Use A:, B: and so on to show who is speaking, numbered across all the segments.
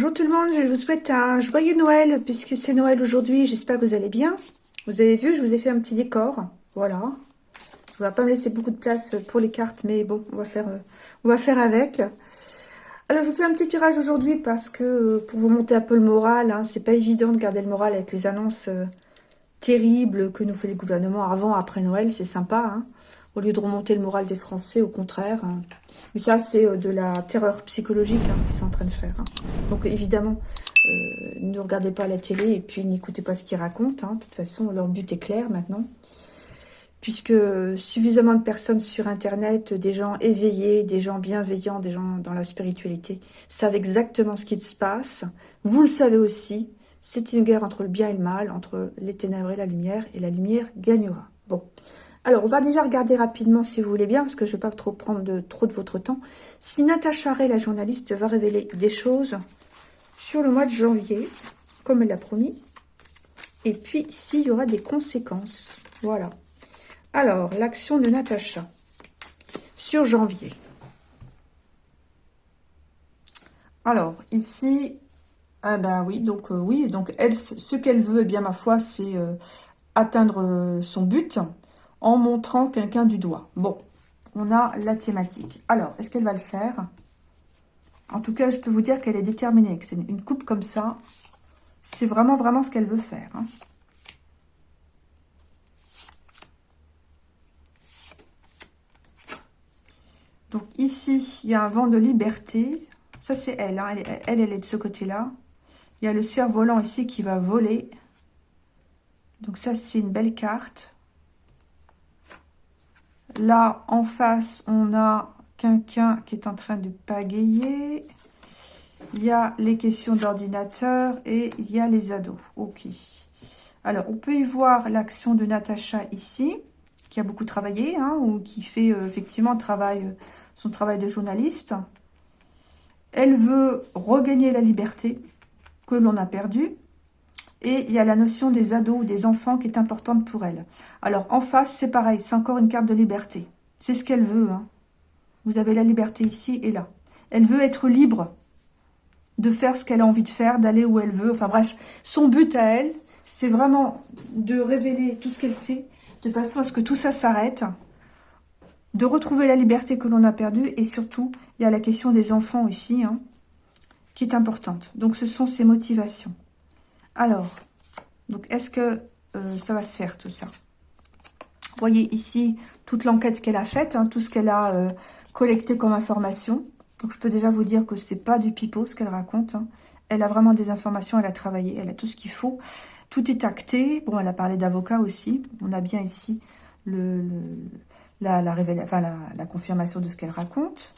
A: Bonjour tout le monde, je vous souhaite un joyeux Noël puisque c'est Noël aujourd'hui. J'espère que vous allez bien. Vous avez vu, je vous ai fait un petit décor. Voilà. Je ne vais pas me laisser beaucoup de place pour les cartes, mais bon, on va faire, euh, on va avec. Alors, je vous fais un petit tirage aujourd'hui parce que euh, pour vous monter un peu le moral, hein, c'est pas évident de garder le moral avec les annonces euh, terribles que nous fait les gouvernements avant, après Noël. C'est sympa, hein au lieu de remonter le moral des Français, au contraire. Hein. Mais ça, c'est euh, de la terreur psychologique, hein, ce qu'ils sont en train de faire. Hein. Donc, évidemment, euh, ne regardez pas la télé et puis n'écoutez pas ce qu'ils racontent. De toute façon, leur but est clair maintenant. Puisque suffisamment de personnes sur Internet, des gens éveillés, des gens bienveillants, des gens dans la spiritualité, savent exactement ce qui se passe. Vous le savez aussi, c'est une guerre entre le bien et le mal, entre les ténèbres et la lumière, et la lumière gagnera. Bon, alors, on va déjà regarder rapidement, si vous voulez bien, parce que je ne vais pas trop prendre de, trop de votre temps. Si Natacha Ray, la journaliste, va révéler des choses sur le mois de janvier, comme elle l'a promis, et puis s'il y aura des conséquences. Voilà. Alors, l'action de Natacha sur janvier. Alors, ici, ah ben oui, donc euh, oui, donc elle, ce qu'elle veut, eh bien ma foi, c'est euh, atteindre euh, son but en montrant quelqu'un du doigt. Bon, on a la thématique. Alors, est-ce qu'elle va le faire? En tout cas, je peux vous dire qu'elle est déterminée, que c'est une coupe comme ça. C'est vraiment, vraiment ce qu'elle veut faire. Hein. Donc ici, il y a un vent de liberté. Ça, c'est elle, hein. elle, elle, elle est de ce côté-là. Il y a le cerf-volant ici qui va voler. Donc ça, c'est une belle carte. Là, en face, on a quelqu'un qui est en train de pagayer. Il y a les questions d'ordinateur et il y a les ados. Ok. Alors, on peut y voir l'action de Natacha ici, qui a beaucoup travaillé, hein, ou qui fait euh, effectivement travail, son travail de journaliste. Elle veut regagner la liberté que l'on a perdue. Et il y a la notion des ados ou des enfants qui est importante pour elle. Alors, en face, c'est pareil. C'est encore une carte de liberté. C'est ce qu'elle veut. Hein. Vous avez la liberté ici et là. Elle veut être libre de faire ce qu'elle a envie de faire, d'aller où elle veut. Enfin bref, son but à elle, c'est vraiment de révéler tout ce qu'elle sait, de façon à ce que tout ça s'arrête, de retrouver la liberté que l'on a perdue, et surtout, il y a la question des enfants ici, hein, qui est importante. Donc ce sont ses motivations. Alors, donc est-ce que euh, ça va se faire tout ça? Vous voyez ici toute l'enquête qu'elle a faite, hein, tout ce qu'elle a euh, collecté comme information. Donc je peux déjà vous dire que c'est pas du pipeau ce qu'elle raconte. Hein. Elle a vraiment des informations, elle a travaillé, elle a tout ce qu'il faut. Tout est acté. Bon, elle a parlé d'avocat aussi. On a bien ici la, confirmation de ce qu'elle raconte.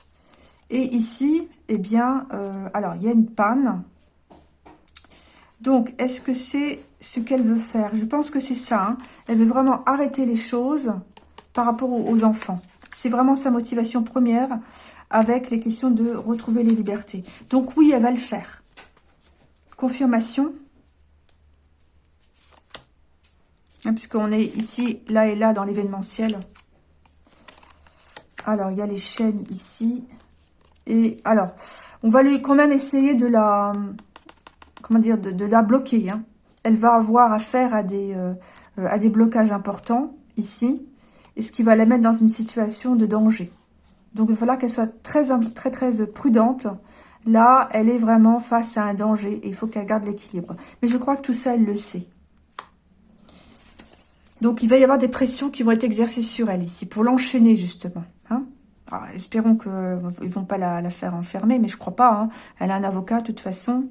A: Et ici, eh bien, euh, alors, il y a une panne. Donc, est-ce que c'est ce qu'elle veut faire? Je pense que c'est ça. Hein. Elle veut vraiment arrêter les choses par rapport aux, enfants. C'est vraiment sa motivation première avec les questions de retrouver les libertés. Donc oui, elle va le faire. Confirmation. Hein, puisqu'on est ici, là et là, dans l'événementiel. Alors, il y a les chaînes ici. Et alors, on va lui quand même essayer de la dire, de, la bloquer. Hein. Elle va avoir affaire à des, euh, à des blocages importants ici, et ce qui va la mettre dans une situation de danger. Donc il va falloir qu'elle soit très, très, très prudente. Là, elle est vraiment face à un danger et il faut qu'elle garde l'équilibre. Mais je crois que tout ça, elle le sait. Donc, il va y avoir des pressions qui vont être exercées sur elle ici, pour l'enchaîner, justement. Hein. espérons qu'ils ne vont pas la, faire enfermer, mais je crois pas. Hein. Elle a un avocat, de toute façon.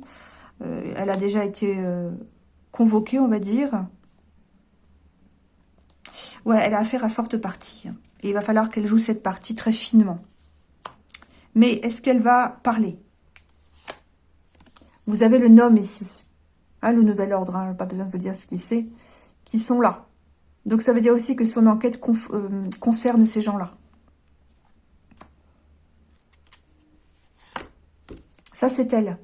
A: Euh, elle a déjà été euh, convoquée, on va dire. Ouais, elle a affaire à forte partie. Hein. Et il va falloir qu'elle joue cette partie très finement. Mais est-ce qu'elle va parler? Vous avez le nom ici. Hein, le nouvel ordre, hein, pas besoin de vous dire ce qu'il c'est. Qui sont là. Donc ça veut dire aussi que son enquête euh, concerne ces gens-là. Ça, c'est elle.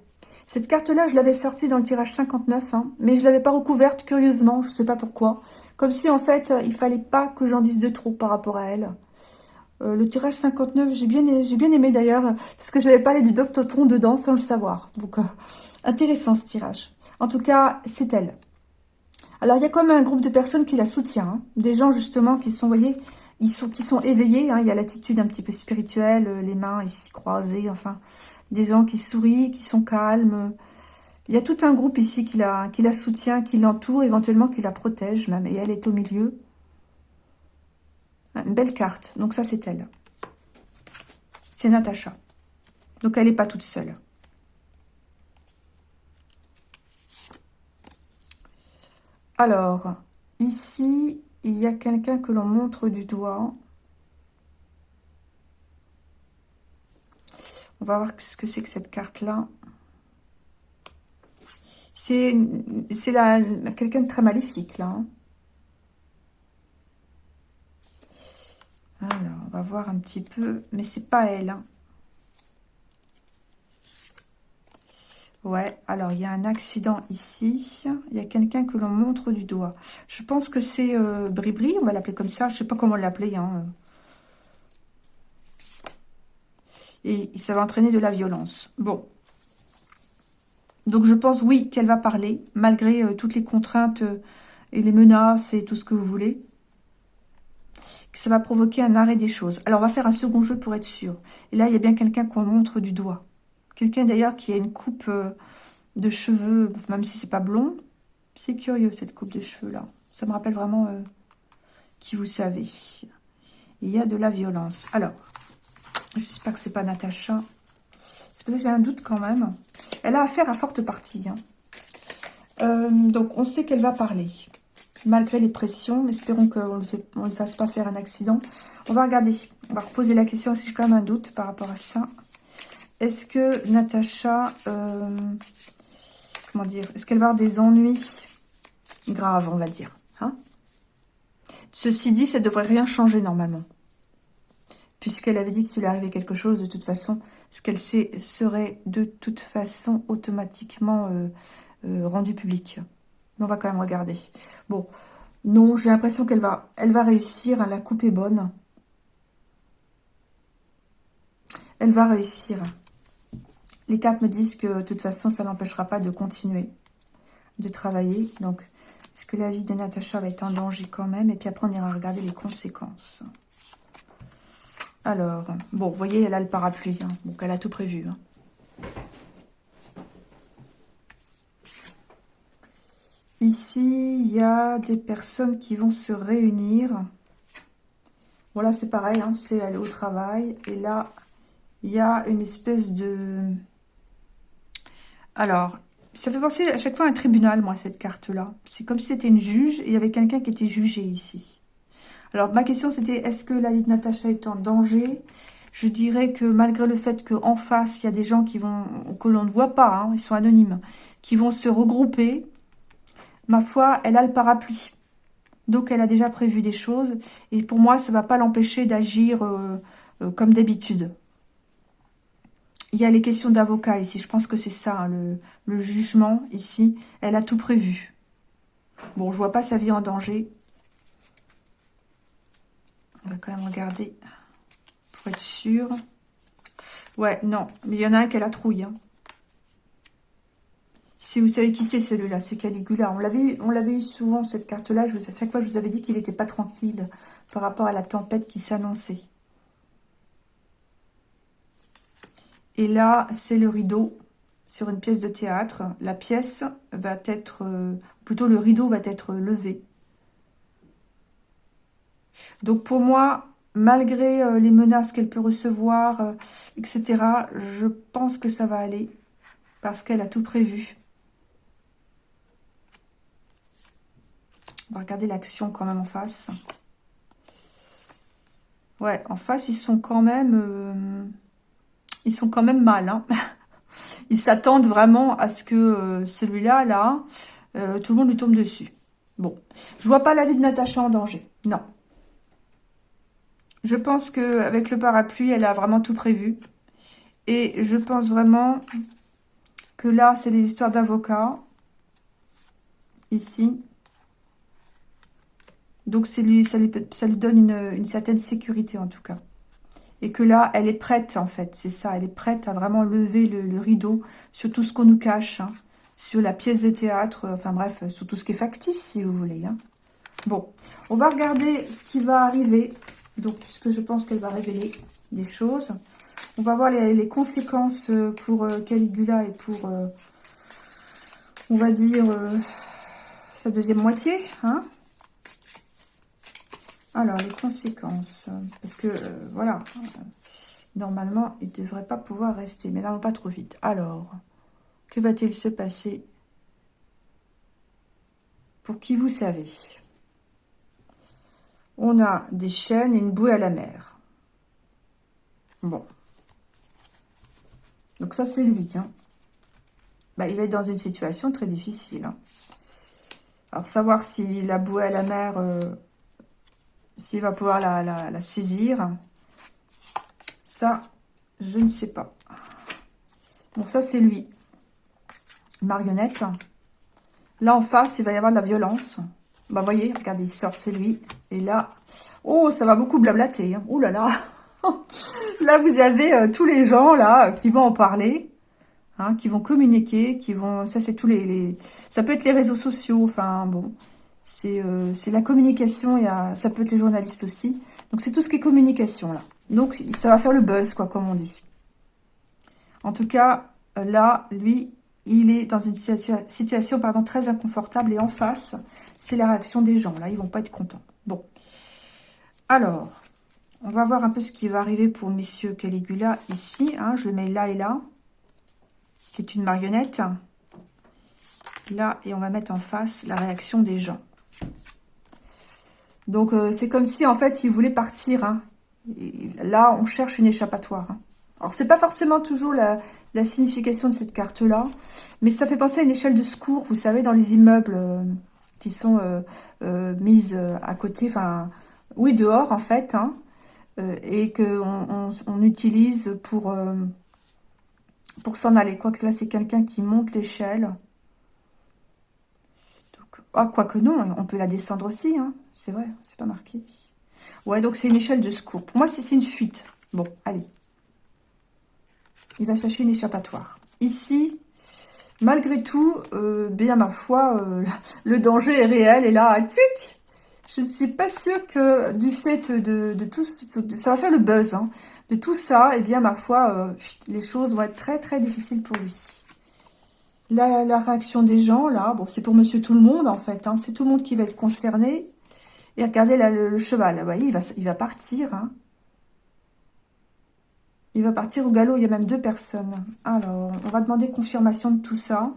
A: Cette carte-là, je l'avais sortie dans le tirage 59, hein, mais je ne l'avais pas recouverte, curieusement, je ne sais pas pourquoi. Comme si, en fait, il fallait pas que j'en dise de trop par rapport à elle. Euh, le tirage 59, j'ai bien, bien aimé d'ailleurs, parce que je n'avais parlé du Doctotron dedans sans le savoir. Donc, euh, intéressant ce tirage. En tout cas, c'est elle. Alors, il y a quand même un groupe de personnes qui la soutient. Hein. Des gens, justement, qui sont, vous voyez, ils sont, qui sont éveillés. Hein. Il y a l'attitude un petit peu spirituelle, euh, les mains ici croisées, enfin. Des gens qui sourient, qui sont calmes. Il y a tout un groupe ici qui la, qui la soutient, qui l'entoure, éventuellement qui la protège même. Et elle est au milieu. Une belle carte. Donc ça, c'est elle. C'est Natacha. Donc elle n'est pas toute seule. Alors, ici, il y a quelqu'un que l'on montre du doigt. On va voir ce que c'est que cette carte-là. C'est quelqu'un de très maléfique, là. Hein. Alors, on va voir un petit peu. Mais c'est pas elle. Hein. Ouais, alors il y a un accident ici. Il y a quelqu'un que l'on montre du doigt. Je pense que c'est euh, on va l'appeler comme ça. Je sais pas comment l'appeler. Hein. Et ça va entraîner de la violence. Bon. Donc je pense, oui, qu'elle va parler, malgré euh, toutes les contraintes euh, et les menaces et tout ce que vous voulez ça va provoquer un arrêt des choses. Alors, on va faire un second jeu pour être sûr. Et là, il y a bien quelqu'un qu'on montre du doigt. Quelqu'un, d'ailleurs, qui a une coupe euh, de cheveux, même si c'est pas blond. C'est curieux, cette coupe de cheveux-là. Ça me rappelle vraiment euh, qui vous savez. Il y a de la violence. Alors, j'espère que c'est pas Natacha. C'est parce que j'ai un doute quand même. Elle a affaire à forte partie. Hein. Euh, donc, on sait qu'elle va parler malgré les pressions. Espérons qu'on ne lui fasse pas faire un accident. On va regarder. On va reposer la question si j'ai quand même un doute par rapport à ça. Est-ce que Natacha... Euh, comment dire Est-ce qu'elle va avoir des ennuis graves, on va dire hein? Ceci dit, ça ne devrait rien changer normalement. Puisqu'elle avait dit que s'il arrivait quelque chose, de toute façon, ce qu'elle sait serait de toute façon automatiquement euh, euh, rendu public on va quand même regarder. Bon, non, j'ai l'impression qu'elle va, elle va réussir. La coupe est bonne. Elle va réussir. Les cartes me disent que de toute façon, ça n'empêchera pas de continuer de travailler. Donc, est-ce que la vie de Natacha va être en danger quand même? Et puis après, on ira regarder les conséquences. Alors, bon, vous voyez, elle a le parapluie. Hein. donc, elle a tout prévu. Hein. Ici, il y a des personnes qui vont se réunir. Voilà, c'est pareil, hein, c'est aller au travail. Et là, il y a une espèce de... Alors, ça fait penser à chaque fois à un tribunal, moi, cette carte-là. C'est comme si c'était une juge et il y avait quelqu'un qui était jugé ici. Alors, ma question, c'était, est-ce que la vie de Natacha est en danger? Je dirais que malgré le fait qu'en face, il y a des gens qui vont que l'on ne voit pas, hein, ils sont anonymes, qui vont se regrouper ma foi, elle a le parapluie. Donc, elle a déjà prévu des choses. Et pour moi, ça ne va pas l'empêcher d'agir euh, euh, comme d'habitude. Il y a les questions d'avocat ici. Je pense que c'est ça, hein, le, jugement ici. Elle a tout prévu. Bon, je vois pas sa vie en danger. On va quand même regarder pour être sûr. Ouais, non. Mais il y en a un qui a la trouille. Hein. Si vous savez qui c'est celui-là, c'est Caligula. On l'avait on l'avait eu souvent cette carte-là. À chaque fois, je vous avais dit qu'il n'était pas tranquille par rapport à la tempête qui s'annonçait. Et là, c'est le rideau sur une pièce de théâtre. La pièce va être, euh, plutôt le rideau va être levé. Donc pour moi, malgré euh, les menaces qu'elle peut recevoir, euh, etc., je pense que ça va aller parce qu'elle a tout prévu. On va regarder l'action quand même en face. Ouais, en face, ils sont quand même... ils sont quand même mal. Hein. ils s'attendent vraiment à ce que euh, celui-là, là, euh, tout le monde lui tombe dessus. Bon, je vois pas la vie de Natacha en danger. Non. Je pense qu'avec le parapluie, elle a vraiment tout prévu. Et je pense vraiment que là, c'est des histoires d'avocats. Ici. Donc, ça lui donne une, certaine sécurité, en tout cas. Et que là, elle est prête, en fait. C'est ça, elle est prête à vraiment lever le, rideau sur tout ce qu'on nous cache. Hein. sur la pièce de théâtre, enfin bref, sur tout ce qui est factice, si vous voulez. Hein. Bon, on va regarder ce qui va arriver. Donc, puisque je pense qu'elle va révéler des choses. On va voir les, conséquences euh, pour euh, Caligula et pour, euh, on va dire, sa deuxième moitié. Hein Alors, les conséquences. Parce que, voilà, normalement, il ne devrait pas pouvoir rester. Mais là, pas trop vite. Alors, que va-t-il se passer pour qui vous savez? On a des chaînes et une bouée à la mer. Bon. Donc ça, c'est lui. Hein. Bah, il va être dans une situation très difficile. Hein. Alors, savoir s'il a boué à la mer, euh, s'il va pouvoir la, saisir, ça, je ne sais pas. Bon, ça, c'est lui. Marionnette. Là, en face, il va y avoir de la violence. Bah, voyez, regardez, il sort, c'est lui. Et là, oh, ça va beaucoup blablater. Hein. Oh là là Là, vous avez euh, tous les gens là qui vont en parler, hein, qui vont communiquer, qui vont... Ça, c'est tous les, Ça peut être les réseaux sociaux, enfin, bon. C'est euh, la communication, ça peut être les journalistes aussi. Donc, c'est tout ce qui est communication, là. Donc, ça va faire le buzz, quoi, comme on dit. En tout cas, là, lui, il est dans une situation pardon, très inconfortable. Et en face, c'est la réaction des gens. Là, ils vont pas être contents. Bon. Alors, on va voir un peu ce qui va arriver pour Monsieur Caligula ici. Hein. je le mets là et là, qui est une marionnette. Là, et on va mettre en face la réaction des gens. Donc, euh, c'est comme si, en fait, il voulait partir. Hein. là, on cherche une échappatoire. Hein. Alors, c'est pas forcément toujours la, signification de cette carte-là, mais ça fait penser à une échelle de secours, vous savez, dans les immeubles euh, qui sont euh, mises à côté, enfin, oui, dehors, en fait, hein. Et qu'on on, utilise pour, pour s'en aller. Quoique là, c'est quelqu'un qui monte l'échelle. Ah, quoique non, on peut la descendre aussi, hein. c'est vrai, c'est pas marqué. Ouais, donc c'est une échelle de secours. Pour moi, c'est une fuite. Bon, allez. Il va chercher une échappatoire. Ici, malgré tout, euh, bien ma foi, le danger est réel. Et là, tic, je ne suis pas sûre que du fait de, tout, ça va faire le buzz, hein, de tout ça, eh bien, ma foi, euh, les choses vont être très, très difficiles pour lui. La, réaction des gens, là, bon, c'est pour monsieur tout le monde, en fait, hein, c'est tout le monde qui va être concerné. Et regardez là, le, cheval, vous voyez, il va, il va partir, hein. Il va partir au galop, il y a même deux personnes. Alors, on va demander confirmation de tout ça.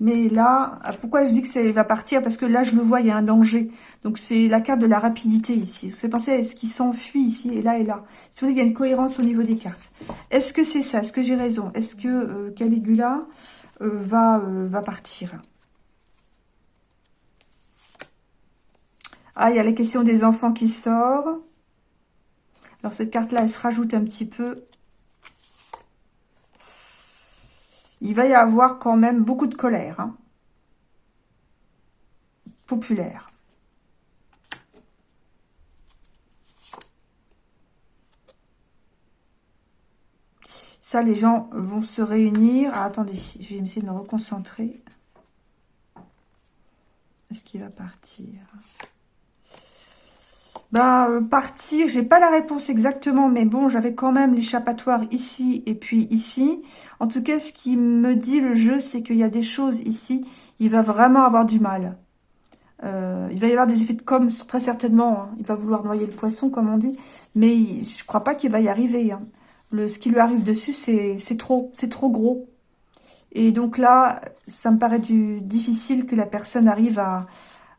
A: Mais là, pourquoi je dis que ça va partir? Parce que là, je le vois, il y a un danger. Donc, c'est la carte de la rapidité ici. C'est penser à ce qui s'enfuit ici et là et là? C'est vrai qu'il y a une cohérence au niveau des cartes. Est-ce que c'est ça? Est-ce que j'ai raison? Est-ce que euh, Caligula euh, va, euh, va partir? Ah, il y a la question des enfants qui sort. Alors, cette carte-là, elle se rajoute un petit peu il va y avoir quand même beaucoup de colère. Hein. Populaire. Ça, les gens vont se réunir. Ah, attendez, je vais essayer de me reconcentrer. Est-ce qu'il va partir? Bah, euh, partir, j'ai pas la réponse exactement, mais bon, j'avais quand même l'échappatoire ici et puis ici. En tout cas, ce qui me dit le jeu, c'est qu'il y a des choses ici, il va vraiment avoir du mal. Euh, il va y avoir des effets de com, très certainement. Hein. Il va vouloir noyer le poisson, comme on dit, mais je crois pas qu'il va y arriver. Hein. Ce qui lui arrive dessus, c'est trop, c'est trop gros. Et donc là, ça me paraît du, difficile que la personne arrive à,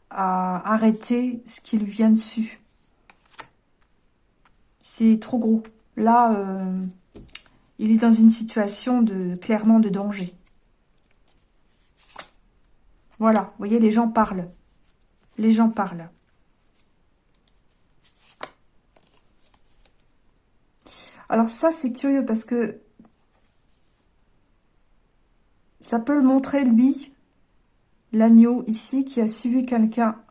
A: à arrêter ce qui lui vient dessus. Trop gros. Là, euh, il est dans une situation de clairement de danger. Voilà, voyez, les gens parlent. Les gens parlent. Alors ça, c'est curieux parce que ça peut le montrer, lui, l'agneau ici, qui a suivi quelqu'un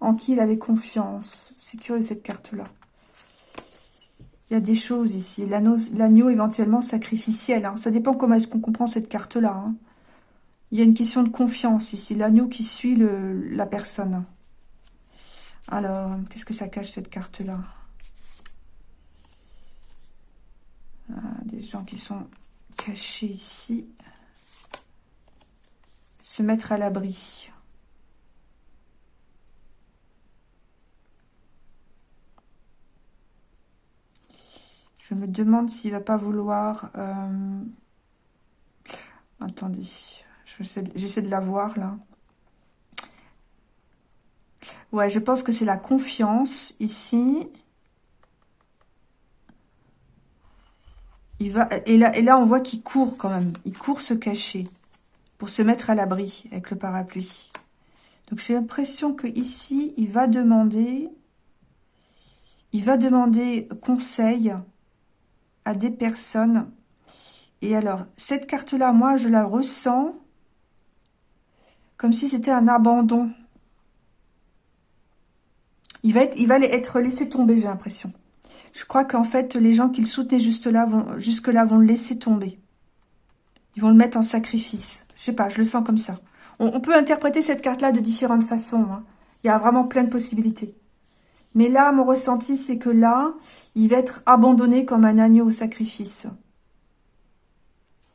A: en qui il avait confiance. C'est curieux cette carte-là. Il y a des choses ici. L'agneau éventuellement sacrificiel. Hein. Ça dépend comment est-ce qu'on comprend cette carte-là. Hein. Il y a une question de confiance ici. L'agneau qui suit la personne. Alors, qu'est-ce que ça cache cette carte-là? Ah, Des gens qui sont cachés ici. Se mettre à l'abri. Me demande s'il va pas vouloir... Euh, attendez, j'essaie de la voir là. Ouais, je pense que c'est la confiance ici. Il va et là et là on voit qu'il court quand même. Il court se cacher pour se mettre à l'abri avec le parapluie. Donc j'ai l'impression que ici il va demander il va demander conseil à des personnes. Et alors, cette carte-là, moi, je la ressens comme si c'était un abandon. Il va, être, il va être laissé tomber, j'ai l'impression. Je crois qu'en fait, les gens qui le soutenaient juste là vont, jusque là vont le laisser tomber. Ils vont le mettre en sacrifice. Je sais pas, je le sens comme ça. On, peut interpréter cette carte-là de différentes façons. Hein. Il y a vraiment plein de possibilités. Mais là, mon ressenti, c'est que là, il va être abandonné comme un agneau au sacrifice.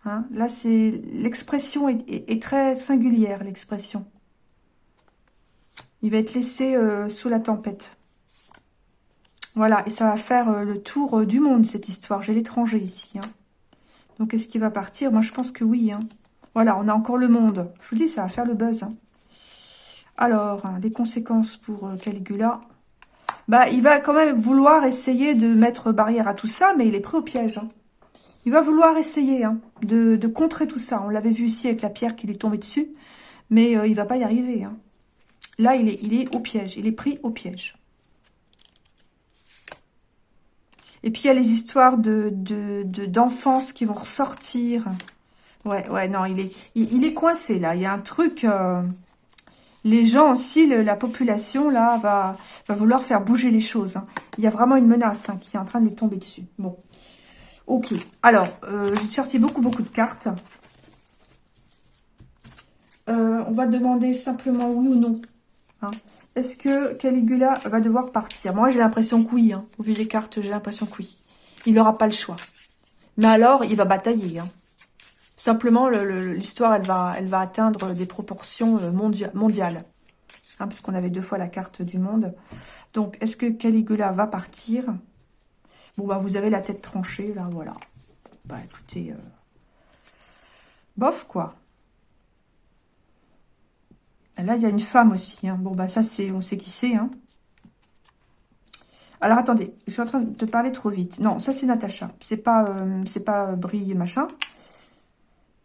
A: Hein là, c'est l'expression est, très singulière, l'expression. Il va être laissé euh, sous la tempête. Voilà, et ça va faire euh, le tour euh, du monde, cette histoire. J'ai l'étranger ici. Hein. Donc, est-ce qu'il va partir? Moi, je pense que oui. Hein. Voilà, on a encore le monde. Je vous dis, ça va faire le buzz. Alors, les conséquences pour Caligula bah, il va quand même vouloir essayer de mettre barrière à tout ça, mais il est pris au piège. Hein. Il va vouloir essayer hein, de, contrer tout ça. On l'avait vu ici avec la pierre qui est tombée dessus, mais euh, il va pas y arriver. Hein. Là, il est, il est au piège, il est pris au piège. Et puis, il y a les histoires de d'enfance qui vont ressortir. Ouais, ouais, non, il est, il, est coincé, là. Il y a un truc... Euh, les gens aussi, la population, là, va, vouloir faire bouger les choses. Hein. Il y a vraiment une menace hein, qui est en train de lui tomber dessus. Bon. Ok. Alors, euh, j'ai sorti beaucoup, beaucoup de cartes. Euh, on va demander simplement oui ou non. Hein. Est-ce que Caligula va devoir partir? Moi, j'ai l'impression que oui. Au vu des cartes, j'ai l'impression que oui. Il n'aura pas le choix. Mais alors, il va batailler. Simplement, l'histoire, elle va, atteindre des proportions euh, mondiales. Hein, parce qu'on avait deux fois la carte du monde. Donc, est-ce que Caligula va partir? Bon, bah, vous avez la tête tranchée, là, voilà. Bah, écoutez, euh, bof, quoi. Là, il y a une femme aussi. Hein. Bon, bah, ça, c'est, on sait qui c'est. Hein. Alors, attendez, je suis en train de parler trop vite. Non, ça, c'est Natacha. C'est pas, euh, c'est pas machin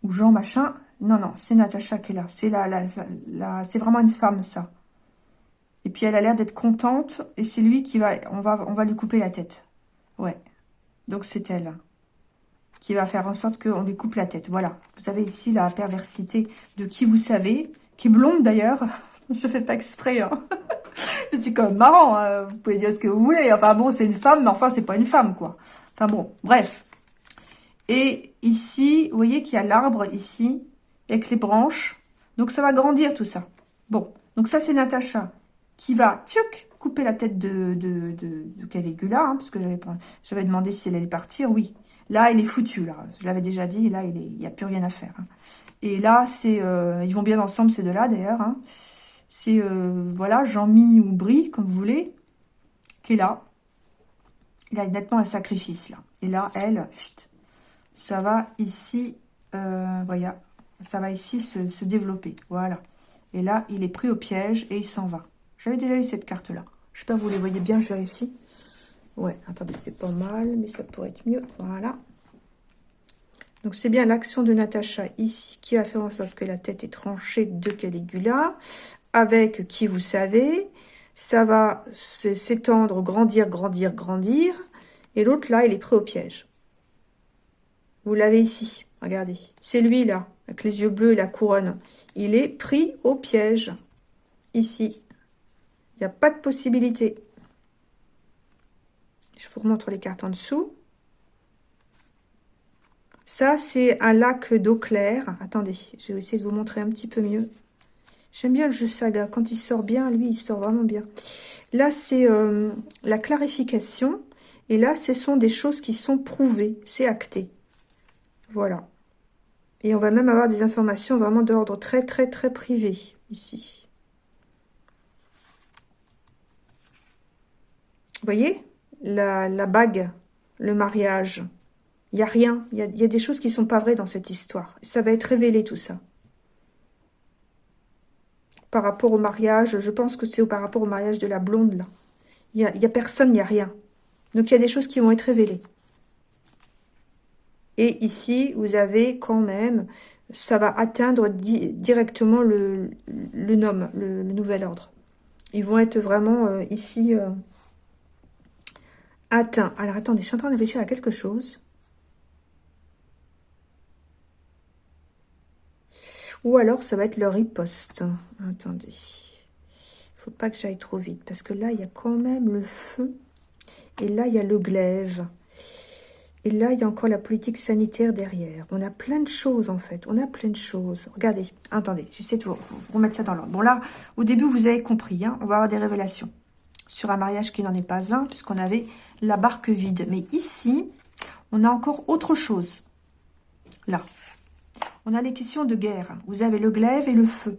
A: ou Jean machin. Non, non, c'est Natacha qui est là. C'est la, la, c'est vraiment une femme, ça. Et puis, elle a l'air d'être contente. Et c'est lui qui va on, va... on va lui couper la tête. Ouais. Donc, c'est elle qui va faire en sorte qu'on lui coupe la tête. Voilà. Vous avez ici la perversité de qui vous savez, qui est blonde d'ailleurs. Je fais pas exprès. Hein. c'est quand même marrant. Hein. Vous pouvez dire ce que vous voulez. Enfin bon, c'est une femme, mais enfin, c'est pas une femme, quoi. Enfin bon, bref. Et ici, vous voyez qu'il y a l'arbre ici, avec les branches. Donc, ça va grandir tout ça. Bon, donc ça, c'est Natacha qui va, tchouk, couper la tête de, de, de, Caligula, hein, parce que j'avais demandé si elle allait partir. Oui, là, elle est foutue, là. Je l'avais déjà dit, là, il n'y a plus rien à faire. Hein. Et là, c'est, euh, ils vont bien ensemble, ces deux-là, d'ailleurs. Hein. C'est, euh, voilà, Jean-Mi ou Brie, comme vous voulez, qui est là. Il a nettement un sacrifice, là. Et là, elle, ça va ici, euh, ça va ici se, développer, voilà. Et là, il est pris au piège et il s'en va. J'avais déjà eu cette carte-là. Je sais pas, vous les voyez bien, je vérifie. Ouais, attendez, c'est pas mal, mais ça pourrait être mieux. Voilà. Donc, c'est bien l'action de Natacha ici qui va faire en sorte que la tête est tranchée de Caligula. Avec qui vous savez, ça va s'étendre, grandir, grandir, grandir. Et l'autre, là, il est pris au piège. Vous l'avez ici, regardez. C'est lui, là, avec les yeux bleus et la couronne. Il est pris au piège, ici. Il n'y a pas de possibilité. Je vous remontre les cartes en dessous. Ça, c'est un lac d'eau claire. Attendez, je vais essayer de vous montrer un petit peu mieux. J'aime bien le jeu saga. Quand il sort bien, lui, il sort vraiment bien. Là, c'est euh, la clarification. Et là, ce sont des choses qui sont prouvées. C'est acté. Voilà. Et on va même avoir des informations vraiment d'ordre très, très, très privé ici. Vous voyez? La, bague, le mariage. Il n'y a rien. Il y a, des choses qui ne sont pas vraies dans cette histoire. Ça va être révélé tout ça. Par rapport au mariage, je pense que c'est par rapport au mariage de la blonde là. Il n'y a, a personne, il n'y a rien. Donc il y a des choses qui vont être révélées. Et ici, vous avez quand même, ça va atteindre directement le, nom, le, nouvel ordre. Ils vont être vraiment euh, ici euh, atteints. Alors attendez, je suis en train de réfléchir à quelque chose. Ou alors, ça va être le riposte. Attendez. Il faut pas que j'aille trop vite. Parce que là, il y a quand même le feu. Et là, il y a le glaive. Et là, il y a encore la politique sanitaire derrière. On a plein de choses, en fait. On a plein de choses. Regardez. Attendez. J'essaie de vous, remettre ça dans l'ordre. Bon, là, au début, vous avez compris. Hein, on va avoir des révélations. Sur un mariage qui n'en est pas un, puisqu'on avait la barque vide. Mais ici, on a encore autre chose. Là. On a les questions de guerre. Vous avez le glaive et le feu.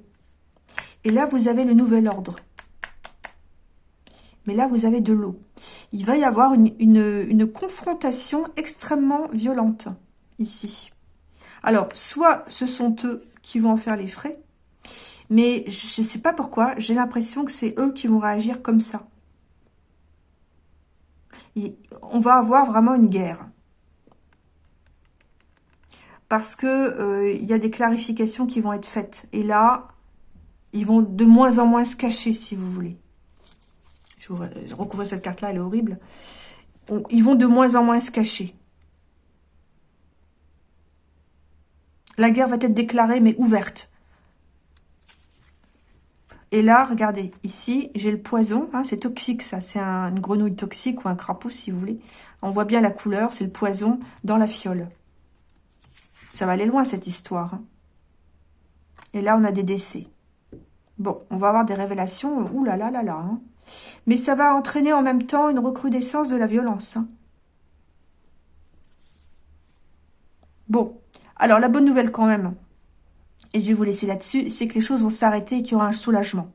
A: Et là, vous avez le nouvel ordre. Mais là, vous avez de l'eau. Il va y avoir une, confrontation extrêmement violente ici. Alors, soit ce sont eux qui vont en faire les frais, mais je ne sais pas pourquoi, j'ai l'impression que c'est eux qui vont réagir comme ça. on va avoir vraiment une guerre parce que euh, il y a des clarifications qui vont être faites. Et là, ils vont de moins en moins se cacher, si vous voulez. Je, recouvre cette carte-là, elle est horrible. ils vont de moins en moins se cacher. La guerre va être déclarée, mais ouverte. Et là, regardez, ici, j'ai le poison. Hein, c'est toxique, ça. C'est une grenouille toxique ou un crapaud, si vous voulez. On voit bien la couleur, c'est le poison dans la fiole. Ça va aller loin, cette histoire. Hein. Et là, on a des décès. Bon, on va avoir des révélations. Ouh là là là là. Hein. Mais ça va entraîner en même temps une recrudescence de la violence. Hein. Bon, alors la bonne nouvelle quand même, et je vais vous laisser là-dessus, c'est que les choses vont s'arrêter et qu'il y aura un soulagement.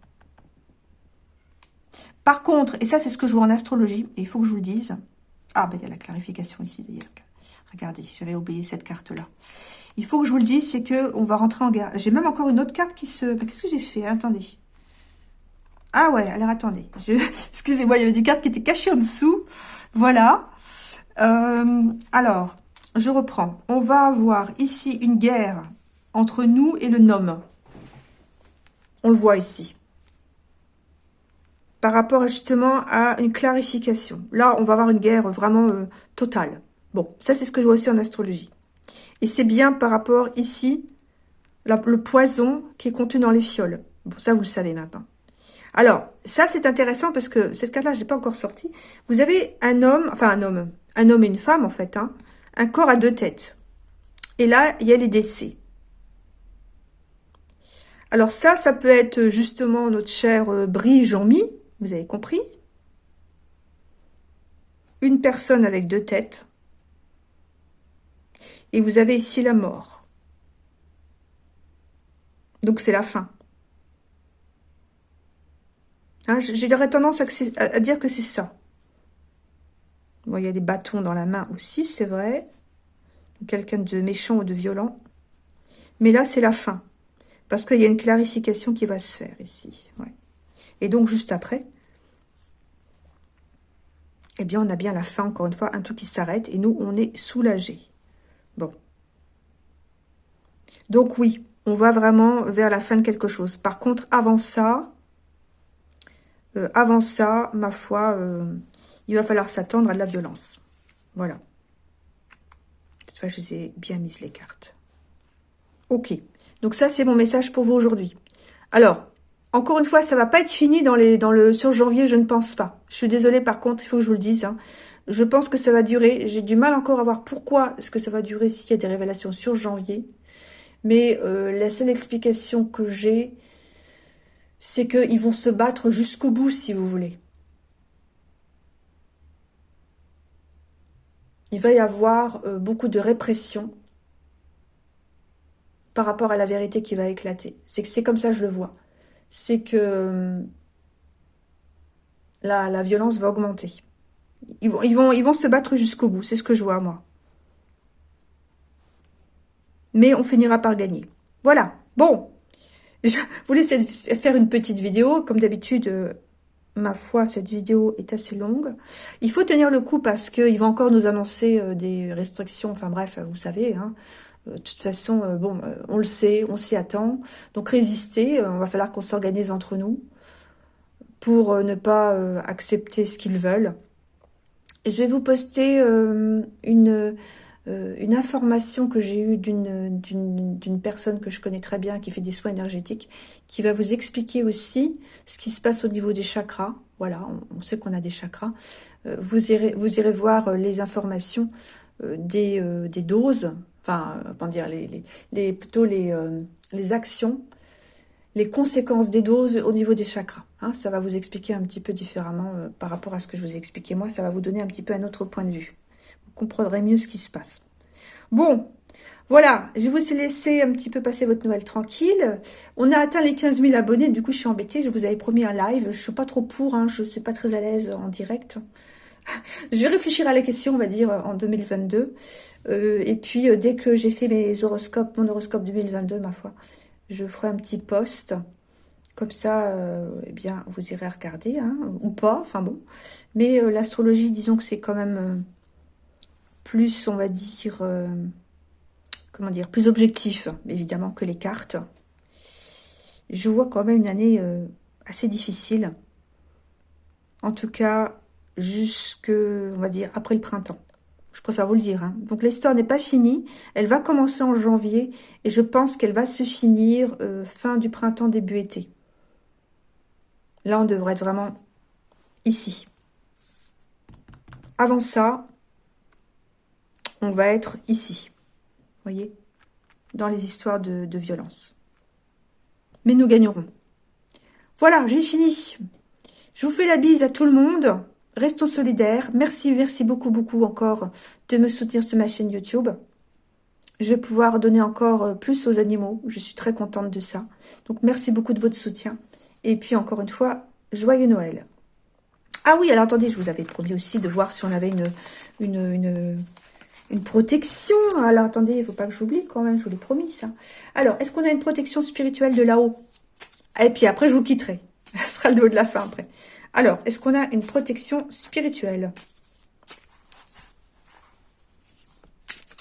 A: Par contre, et ça c'est ce que je vois en astrologie, et il faut que je vous le dise, ah ben il y a la clarification ici d'ailleurs, Regardez, j'avais oublié cette carte-là. Il faut que je vous le dise, c'est que on va rentrer en guerre. J'ai même encore une autre carte qui se... Qu'est-ce que j'ai fait? Attendez. Ah ouais, alors attendez. Excusez-moi, il y avait des cartes qui étaient cachées en dessous. Voilà. Euh, alors, je reprends. On va avoir ici une guerre entre nous et le nom. On le voit ici. Par rapport justement à une clarification. Là, on va avoir une guerre vraiment euh, totale. Bon, ça c'est ce que je vois aussi en astrologie. Et c'est bien par rapport ici, le poison qui est contenu dans les fioles. Bon, ça vous le savez maintenant. Alors, ça c'est intéressant parce que cette carte-là, je n'ai pas encore sorti. Vous avez un homme, enfin un homme, un homme et une femme en fait, hein, un corps à deux têtes. Et là, il y a les décès. Alors ça, ça peut être justement notre cher euh, Brie Jean-Mi, vous avez compris? Une personne avec deux têtes. Et vous avez ici la mort. Donc c'est la fin. Hein, J'aurais tendance à, dire que c'est ça. Bon, il y a des bâtons dans la main aussi, c'est vrai. Quelqu'un de méchant ou de violent. Mais là, c'est la fin. Parce qu'il y a une clarification qui va se faire ici. Et donc, juste après, eh bien, on a bien la fin, encore une fois, un truc qui s'arrête. Et nous, on est soulagés. Bon. Donc oui, on va vraiment vers la fin de quelque chose. Par contre, avant ça, euh, avant ça, ma foi, euh, il va falloir s'attendre à de la violence. Voilà. Cette fois, je les ai bien mises les cartes. Ok. Donc ça, c'est mon message pour vous aujourd'hui. Alors, Encore une fois, ça va pas être fini dans le, sur janvier, je ne pense pas. Je suis désolée, par contre, il faut que je vous le dise. Hein. Je pense que ça va durer. J'ai du mal encore à voir pourquoi est-ce que ça va durer s'il y a des révélations sur janvier. Mais euh, la seule explication que j'ai, c'est qu'ils vont se battre jusqu'au bout, si vous voulez. Il va y avoir euh, beaucoup de répression par rapport à la vérité qui va éclater. C'est comme ça que je le vois. C'est que euh, la, violence va augmenter. Ils vont, ils vont, ils vont se battre jusqu'au bout, c'est ce que je vois moi. Mais on finira par gagner. Voilà, bon. Je voulais faire une petite vidéo. Comme d'habitude, euh, ma foi, cette vidéo est assez longue. Il faut tenir le coup parce qu'il va encore nous annoncer euh, des restrictions. Enfin bref, vous savez, hein, euh, de toute façon, bon, on le sait, on s'y attend. Donc résister, on va falloir qu'on s'organise entre nous pour ne pas accepter ce qu'ils veulent. Je vais vous poster une, une information que j'ai eue d'une personne que je connais très bien, qui fait des soins énergétiques, qui va vous expliquer aussi ce qui se passe au niveau des chakras. Voilà, on, sait qu'on a des chakras. vous, irez, vous irez voir les informations des, des doses enfin, euh, dire, les, les, plutôt les, euh, les actions, les conséquences des doses au niveau des chakras. Hein. ça va vous expliquer un petit peu différemment euh, par rapport à ce que je vous ai expliqué moi. Ça va vous donner un petit peu un autre point de vue. Comprendrez mieux ce qui se passe. Bon, voilà, je vous ai laissé un petit peu passer votre Noël tranquille. On a atteint les 15 000 abonnés, du coup je suis embêtée. Je vous avais promis un live, je suis pas trop pour, hein, je suis pas très à l'aise en direct. je vais réfléchir à la question, on va dire, en 2022. Euh, et puis, euh, dès que j'ai fait mes horoscopes, mon horoscope 2022, ma foi, je ferai un petit post. Comme ça, euh, eh bien, vous irez regarder, hein, ou pas, enfin bon. Mais l'astrologie, disons que c'est quand même plus, on va dire, comment dire, plus objectif, évidemment, que les cartes. Je vois quand même une année assez difficile. En tout cas, jusque, on va dire, après le printemps. Je préfère vous le dire. Hein. Donc l'histoire n'est pas finie. Elle va commencer en janvier et je pense qu'elle va se finir euh, fin du printemps, début été. Là, on devrait être vraiment ici. Avant ça, on va être ici. Voyez Dans les histoires de, violence. Mais nous gagnerons. Voilà, j'ai fini. Je vous fais la bise à tout le monde. Restons solidaires. Merci, merci beaucoup, beaucoup encore de me soutenir sur ma chaîne YouTube. Je vais pouvoir donner encore euh, plus aux animaux. Je suis très contente de ça. Donc, merci beaucoup de votre soutien. Et puis, encore une fois, joyeux Noël. Ah oui, alors attendez, je vous avais promis aussi de voir si on avait une, une, une protection. Alors, attendez, il ne faut pas que j'oublie quand même, je vous l'ai promis ça. Alors, est-ce qu'on a une protection spirituelle de là-haut? Et puis après, je vous quitterai. Ce sera le mot de la fin après. Alors, est-ce qu'on a une protection spirituelle?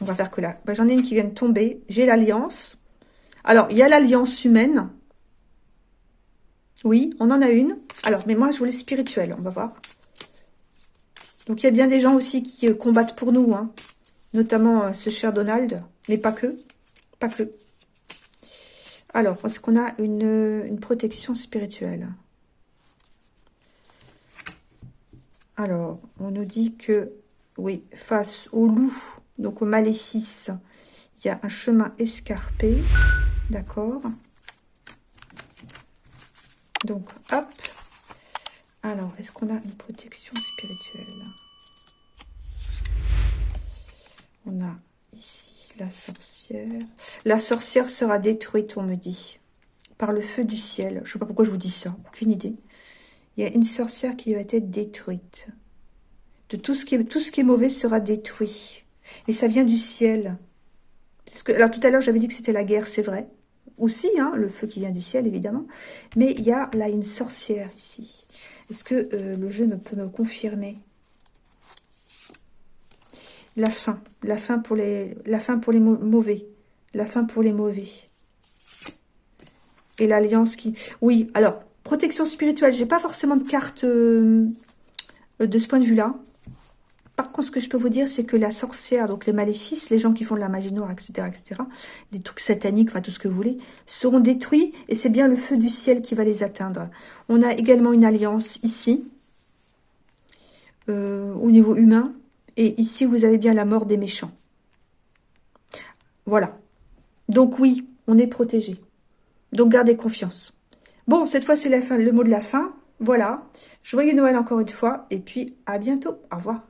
A: On va faire que là. Bah, j'en ai une qui vient de tomber. J'ai l'alliance. Alors, il y a l'alliance humaine. Oui, on en a une. Alors, mais moi, je voulais spirituelle. On va voir. Donc, il y a bien des gens aussi qui euh, combattent pour nous. Hein. Notamment euh, ce cher Donald. Mais pas que. Pas que. Alors, est-ce qu'on a une, une protection spirituelle? Alors, on nous dit que, oui, face au loup, donc au maléfice, il y a un chemin escarpé. D'accord Donc, hop. Alors, est-ce qu'on a une protection spirituelle? On a ici la sorcière. La sorcière sera détruite, on me dit, par le feu du ciel. Je ne sais pas pourquoi je vous dis ça, aucune idée il y a une sorcière qui va être détruite. De tout ce qui est, mauvais sera détruit. Et ça vient du ciel. Alors tout à l'heure, j'avais dit que c'était la guerre, c'est vrai. Aussi, hein, le feu qui vient du ciel, évidemment. Mais il y a là une sorcière ici. Est-ce que euh, le jeu me peut me confirmer? La fin. La fin pour les, mauvais. La fin pour les mauvais. Et l'alliance qui... Oui, alors, Protection spirituelle, j'ai pas forcément de carte euh, de ce point de vue-là. Par contre, ce que je peux vous dire, c'est que la sorcière, donc les maléfices, les gens qui font de la magie noire, etc., etc., des trucs sataniques, enfin tout ce que vous voulez, seront détruits et c'est bien le feu du ciel qui va les atteindre. On a également une alliance ici, euh, au niveau humain, et ici, vous avez bien la mort des méchants. Voilà. Donc oui, on est protégé. Donc gardez confiance. Bon, cette fois, c'est le mot de la fin. Voilà. Joyeux Noël encore une fois. Et puis, à bientôt. Au revoir.